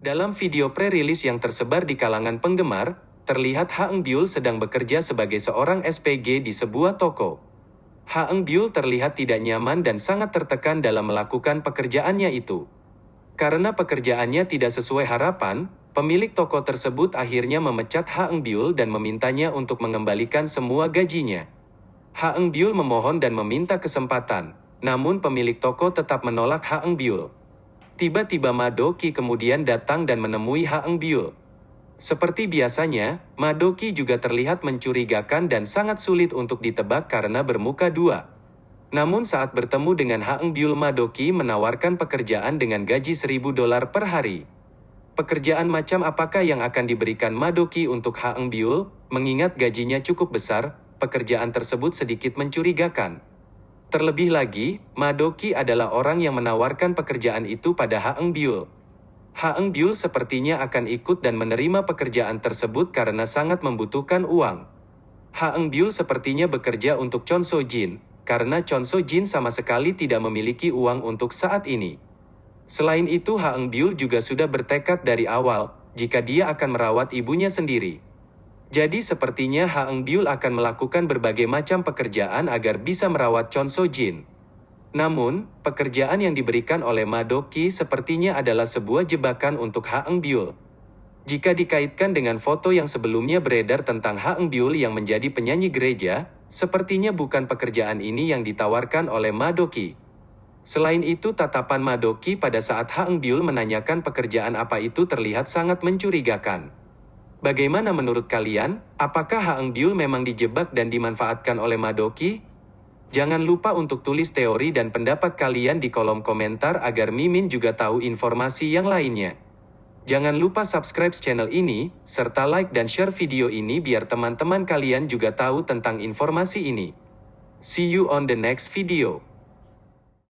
Dalam video pre-rilis yang tersebar di kalangan penggemar, terlihat Ha Eng Byul sedang bekerja sebagai seorang SPG di sebuah toko. Ha Eng Byul terlihat tidak nyaman dan sangat tertekan dalam melakukan pekerjaannya itu. Karena pekerjaannya tidak sesuai harapan, pemilik toko tersebut akhirnya memecat Ha Eng Byul dan memintanya untuk mengembalikan semua gajinya. Ha Eng Byul memohon dan meminta kesempatan, namun pemilik toko tetap menolak Ha Eng Byul. Tiba-tiba Madoki kemudian datang dan menemui Ha Eng Byul. Seperti biasanya, Madoki juga terlihat mencurigakan dan sangat sulit untuk ditebak karena bermuka dua. Namun saat bertemu dengan Ha Eng Byul Madoki menawarkan pekerjaan dengan gaji 1000 dolar per hari. Pekerjaan macam apakah yang akan diberikan Madoki untuk Ha Eng Byul, mengingat gajinya cukup besar, pekerjaan tersebut sedikit mencurigakan. Terlebih lagi, Madoki adalah orang yang menawarkan pekerjaan itu pada Ha Eng Byul. Ha Eng Byul sepertinya akan ikut dan menerima pekerjaan tersebut karena sangat membutuhkan uang. Ha Eng Byul sepertinya bekerja untuk Chon So Jin, karena Chon So Jin sama sekali tidak memiliki uang untuk saat ini. Selain itu Ha Eng Byul juga sudah bertekad dari awal, jika dia akan merawat ibunya sendiri. Jadi sepertinya Ha Eng Byul akan melakukan berbagai macam pekerjaan agar bisa merawat Chon So Jin. Namun, pekerjaan yang diberikan oleh Madoki sepertinya adalah sebuah jebakan untuk Ha Eng Byul. Jika dikaitkan dengan foto yang sebelumnya beredar tentang Ha Eng Byul yang menjadi penyanyi gereja, sepertinya bukan pekerjaan ini yang ditawarkan oleh Madoki. Selain itu tatapan Madoki pada saat Ha Eng Byul menanyakan pekerjaan apa itu terlihat sangat mencurigakan. Bagaimana menurut kalian? Apakah Ha Eng Byul memang dijebak dan dimanfaatkan oleh Madoki? Jangan lupa untuk tulis teori dan pendapat kalian di kolom komentar agar Mimin juga tahu informasi yang lainnya. Jangan lupa subscribe channel ini, serta like dan share video ini biar teman-teman kalian juga tahu tentang informasi ini. See you on the next video.